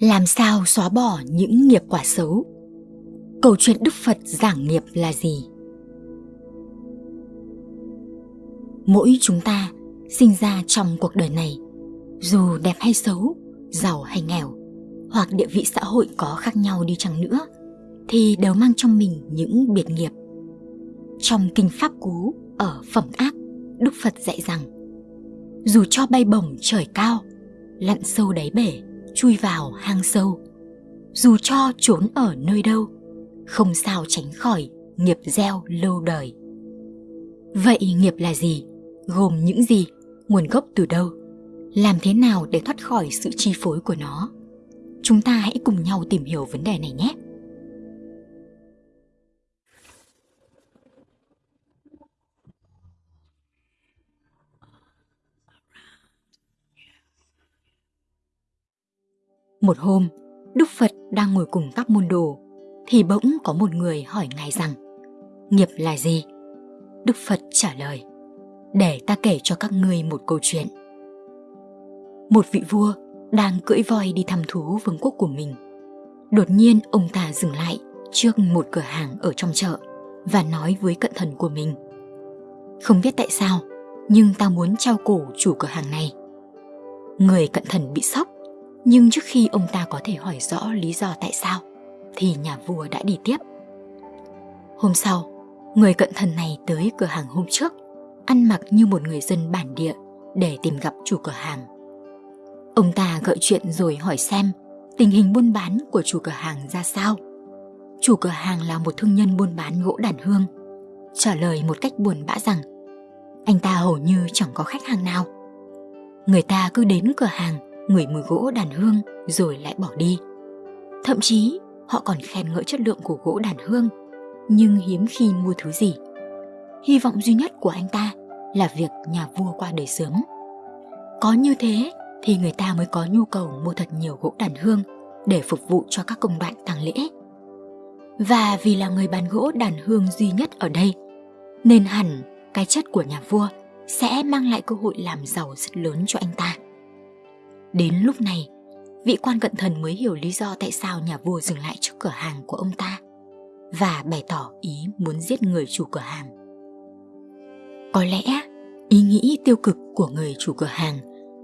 Làm sao xóa bỏ những nghiệp quả xấu? Câu chuyện Đức Phật giảng nghiệp là gì? Mỗi chúng ta sinh ra trong cuộc đời này, dù đẹp hay xấu, giàu hay nghèo, hoặc địa vị xã hội có khác nhau đi chăng nữa, thì đều mang trong mình những biệt nghiệp. Trong kinh Pháp Cú ở Phẩm Ác, Đức Phật dạy rằng dù cho bay bổng trời cao, lặn sâu đáy bể, chui vào hang sâu, dù cho trốn ở nơi đâu, không sao tránh khỏi nghiệp gieo lâu đời. Vậy nghiệp là gì? Gồm những gì? Nguồn gốc từ đâu? Làm thế nào để thoát khỏi sự chi phối của nó? Chúng ta hãy cùng nhau tìm hiểu vấn đề này nhé. Một hôm, Đức Phật đang ngồi cùng các môn đồ, thì bỗng có một người hỏi Ngài rằng, nghiệp là gì? Đức Phật trả lời, để ta kể cho các ngươi một câu chuyện. Một vị vua đang cưỡi voi đi thăm thú vương quốc của mình. Đột nhiên ông ta dừng lại trước một cửa hàng ở trong chợ và nói với cận thần của mình. Không biết tại sao, nhưng ta muốn trao cổ chủ cửa hàng này. Người cận thần bị sốc nhưng trước khi ông ta có thể hỏi rõ lý do tại sao, thì nhà vua đã đi tiếp. Hôm sau, người cận thần này tới cửa hàng hôm trước, ăn mặc như một người dân bản địa để tìm gặp chủ cửa hàng. Ông ta gợi chuyện rồi hỏi xem tình hình buôn bán của chủ cửa hàng ra sao. Chủ cửa hàng là một thương nhân buôn bán gỗ đàn hương, trả lời một cách buồn bã rằng anh ta hầu như chẳng có khách hàng nào. Người ta cứ đến cửa hàng ngửi mùi gỗ đàn hương rồi lại bỏ đi. Thậm chí họ còn khen ngợi chất lượng của gỗ đàn hương, nhưng hiếm khi mua thứ gì. Hy vọng duy nhất của anh ta là việc nhà vua qua đời sớm. Có như thế thì người ta mới có nhu cầu mua thật nhiều gỗ đàn hương để phục vụ cho các công đoạn tang lễ. Và vì là người bán gỗ đàn hương duy nhất ở đây, nên hẳn cái chất của nhà vua sẽ mang lại cơ hội làm giàu rất lớn cho anh ta. Đến lúc này, vị quan cận thần mới hiểu lý do tại sao nhà vua dừng lại trước cửa hàng của ông ta và bày tỏ ý muốn giết người chủ cửa hàng. Có lẽ ý nghĩ tiêu cực của người chủ cửa hàng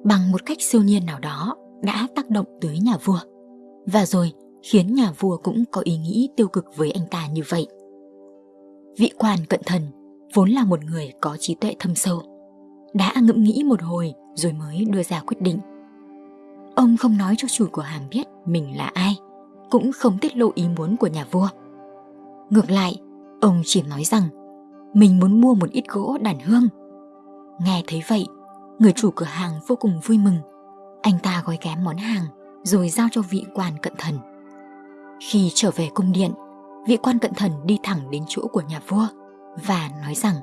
bằng một cách siêu nhiên nào đó đã tác động tới nhà vua và rồi khiến nhà vua cũng có ý nghĩ tiêu cực với anh ta như vậy. Vị quan cận thần vốn là một người có trí tuệ thâm sâu, đã ngẫm nghĩ một hồi rồi mới đưa ra quyết định Ông không nói cho chủ cửa hàng biết mình là ai, cũng không tiết lộ ý muốn của nhà vua. Ngược lại, ông chỉ nói rằng mình muốn mua một ít gỗ đàn hương. Nghe thấy vậy, người chủ cửa hàng vô cùng vui mừng. Anh ta gói ghém món hàng rồi giao cho vị quan cận thần. Khi trở về cung điện, vị quan cận thần đi thẳng đến chỗ của nhà vua và nói rằng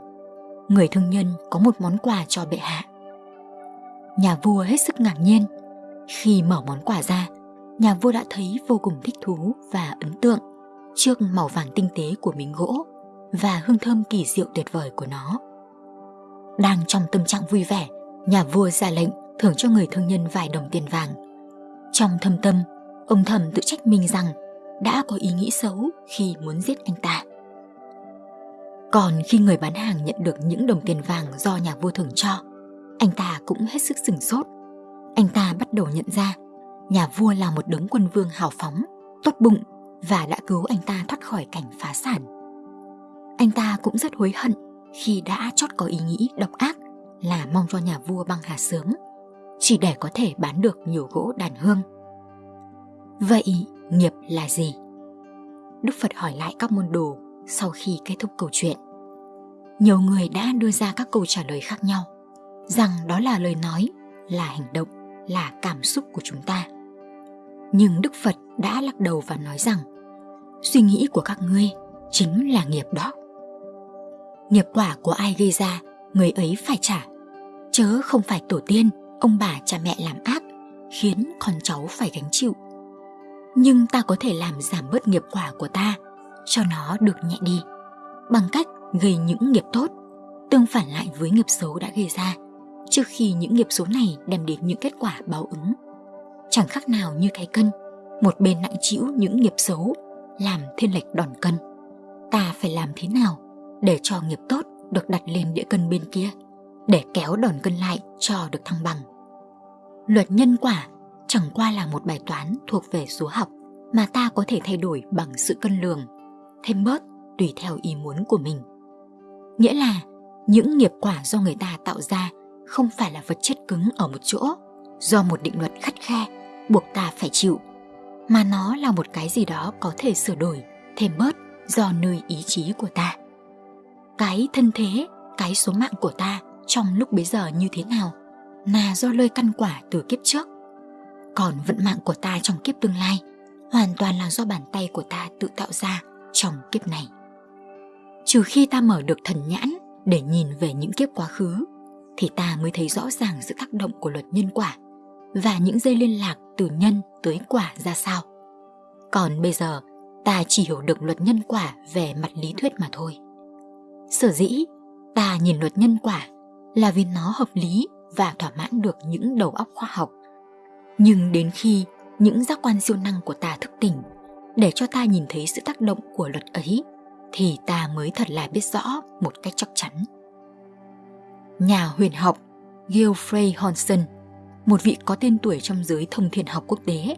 người thương nhân có một món quà cho bệ hạ. Nhà vua hết sức ngạc nhiên khi mở món quà ra, nhà vua đã thấy vô cùng thích thú và ấn tượng trước màu vàng tinh tế của miếng gỗ và hương thơm kỳ diệu tuyệt vời của nó. Đang trong tâm trạng vui vẻ, nhà vua ra lệnh thưởng cho người thương nhân vài đồng tiền vàng. Trong thâm tâm, ông thầm tự trách mình rằng đã có ý nghĩ xấu khi muốn giết anh ta. Còn khi người bán hàng nhận được những đồng tiền vàng do nhà vua thưởng cho, anh ta cũng hết sức sửng sốt anh ta bắt đầu nhận ra nhà vua là một đấng quân vương hào phóng, tốt bụng và đã cứu anh ta thoát khỏi cảnh phá sản. Anh ta cũng rất hối hận khi đã chót có ý nghĩ độc ác là mong cho nhà vua băng hà sớm, chỉ để có thể bán được nhiều gỗ đàn hương. Vậy nghiệp là gì? Đức Phật hỏi lại các môn đồ sau khi kết thúc câu chuyện. Nhiều người đã đưa ra các câu trả lời khác nhau, rằng đó là lời nói, là hành động là cảm xúc của chúng ta. Nhưng đức phật đã lắc đầu và nói rằng, suy nghĩ của các ngươi chính là nghiệp đó. Nghiệp quả của ai gây ra, người ấy phải trả. Chớ không phải tổ tiên, ông bà cha mẹ làm ác, khiến con cháu phải gánh chịu. Nhưng ta có thể làm giảm bớt nghiệp quả của ta, cho nó được nhẹ đi, bằng cách gây những nghiệp tốt, tương phản lại với nghiệp xấu đã gây ra trước khi những nghiệp số này đem đến những kết quả báo ứng. Chẳng khác nào như cái cân, một bên nặng chịu những nghiệp xấu, làm thiên lệch đòn cân. Ta phải làm thế nào để cho nghiệp tốt được đặt lên địa cân bên kia, để kéo đòn cân lại cho được thăng bằng. Luật nhân quả chẳng qua là một bài toán thuộc về số học mà ta có thể thay đổi bằng sự cân lường, thêm bớt tùy theo ý muốn của mình. Nghĩa là những nghiệp quả do người ta tạo ra không phải là vật chất cứng ở một chỗ, do một định luật khắt khe buộc ta phải chịu, mà nó là một cái gì đó có thể sửa đổi, thêm bớt do nơi ý chí của ta. Cái thân thế, cái số mạng của ta trong lúc bấy giờ như thế nào là do lơi căn quả từ kiếp trước. Còn vận mạng của ta trong kiếp tương lai hoàn toàn là do bàn tay của ta tự tạo ra trong kiếp này. Trừ khi ta mở được thần nhãn để nhìn về những kiếp quá khứ thì ta mới thấy rõ ràng sự tác động của luật nhân quả và những dây liên lạc từ nhân tới quả ra sao. Còn bây giờ, ta chỉ hiểu được luật nhân quả về mặt lý thuyết mà thôi. Sở dĩ, ta nhìn luật nhân quả là vì nó hợp lý và thỏa mãn được những đầu óc khoa học. Nhưng đến khi những giác quan siêu năng của ta thức tỉnh để cho ta nhìn thấy sự tác động của luật ấy thì ta mới thật là biết rõ một cách chắc chắn. Nhà huyền học Geoffrey Honson, một vị có tên tuổi trong giới thông thiên học quốc tế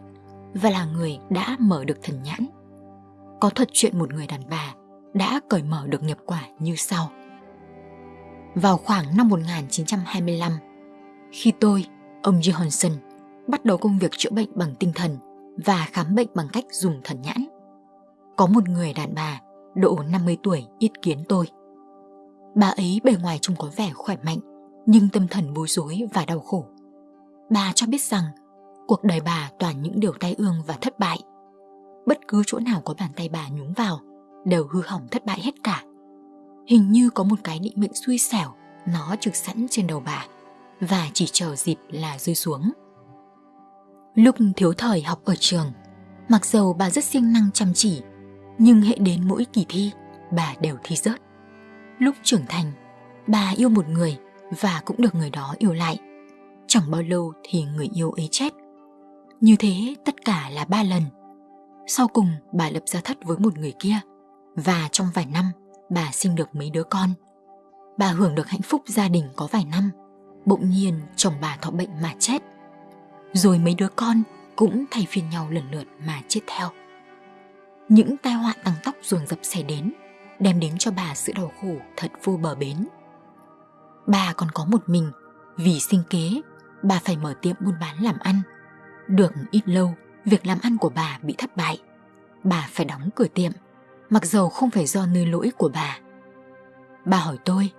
và là người đã mở được thần nhãn. Có thuật chuyện một người đàn bà đã cởi mở được nghiệp quả như sau. Vào khoảng năm 1925, khi tôi, ông Johansson, bắt đầu công việc chữa bệnh bằng tinh thần và khám bệnh bằng cách dùng thần nhãn. Có một người đàn bà độ 50 tuổi ít kiến tôi. Bà ấy bề ngoài trông có vẻ khỏe mạnh, nhưng tâm thần bối rối và đau khổ. Bà cho biết rằng cuộc đời bà toàn những điều tai ương và thất bại. Bất cứ chỗ nào có bàn tay bà nhúng vào đều hư hỏng thất bại hết cả. Hình như có một cái định mệnh xui xẻo nó trực sẵn trên đầu bà và chỉ chờ dịp là rơi xuống. Lúc thiếu thời học ở trường, mặc dầu bà rất siêng năng chăm chỉ nhưng hệ đến mỗi kỳ thi, bà đều thi rớt. Lúc trưởng thành, bà yêu một người và cũng được người đó yêu lại. Chẳng bao lâu thì người yêu ấy chết. Như thế tất cả là ba lần. Sau cùng bà lập gia thất với một người kia và trong vài năm bà sinh được mấy đứa con. Bà hưởng được hạnh phúc gia đình có vài năm, bỗng nhiên chồng bà thọ bệnh mà chết. Rồi mấy đứa con cũng thay phiên nhau lần lượt mà chết theo những tai họa tăng tóc dồn dập xảy đến đem đến cho bà sự đau khổ thật vô bờ bến. Bà còn có một mình, vì sinh kế, bà phải mở tiệm buôn bán làm ăn. Được ít lâu, việc làm ăn của bà bị thất bại. Bà phải đóng cửa tiệm, mặc dầu không phải do nơi lỗi của bà. Bà hỏi tôi,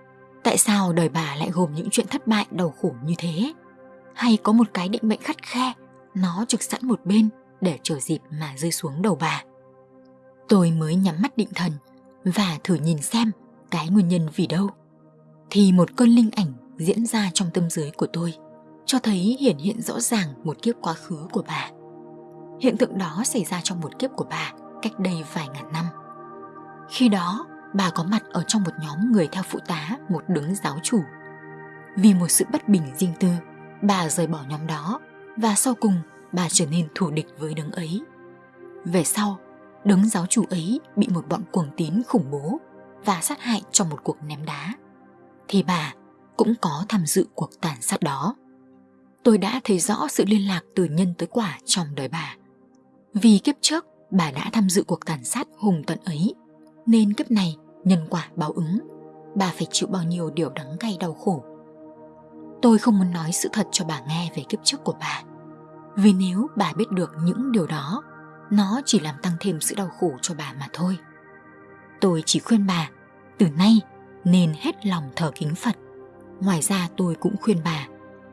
tại sao đời bà lại gồm những chuyện thất bại, đau khổ như thế? Hay có một cái định mệnh khắt khe, nó trực sẵn một bên để chờ dịp mà rơi xuống đầu bà? Tôi mới nhắm mắt định thần và thử nhìn xem cái nguyên nhân vì đâu. Thì một cơn linh ảnh diễn ra trong tâm dưới của tôi, cho thấy hiển hiện rõ ràng một kiếp quá khứ của bà. Hiện tượng đó xảy ra trong một kiếp của bà cách đây vài ngàn năm. Khi đó, bà có mặt ở trong một nhóm người theo phụ tá một đứng giáo chủ. Vì một sự bất bình riêng tư, bà rời bỏ nhóm đó và sau cùng bà trở nên thù địch với đứng ấy. Về sau, đấng giáo chủ ấy bị một bọn cuồng tín khủng bố và sát hại trong một cuộc ném đá. Thì bà cũng có tham dự cuộc tàn sát đó. Tôi đã thấy rõ sự liên lạc từ nhân tới quả trong đời bà. Vì kiếp trước, bà đã tham dự cuộc tàn sát hùng tận ấy, nên kiếp này nhân quả báo ứng. Bà phải chịu bao nhiêu điều đắng cay đau khổ? Tôi không muốn nói sự thật cho bà nghe về kiếp trước của bà. Vì nếu bà biết được những điều đó nó chỉ làm tăng thêm sự đau khổ cho bà mà thôi. Tôi chỉ khuyên bà, từ nay nên hết lòng thờ kính phật. Ngoài ra tôi cũng khuyên bà,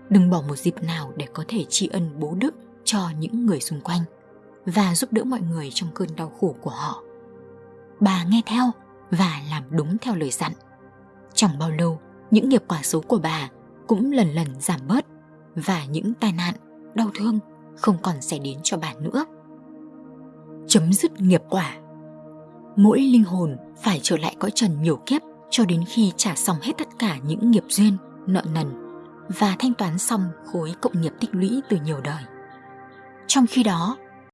đừng bỏ một dịp nào để có thể tri ân bố đức cho những người xung quanh và giúp đỡ mọi người trong cơn đau khổ của họ. Bà nghe theo và làm đúng theo lời dặn. Chẳng bao lâu, những nghiệp quả xấu của bà cũng lần lần giảm bớt và những tai nạn, đau thương không còn xảy đến cho bà nữa chấm dứt nghiệp quả. Mỗi linh hồn phải trở lại cõi trần nhiều kiếp cho đến khi trả xong hết tất cả những nghiệp duyên, nợ nần và thanh toán xong khối cộng nghiệp tích lũy từ nhiều đời. Trong khi đó,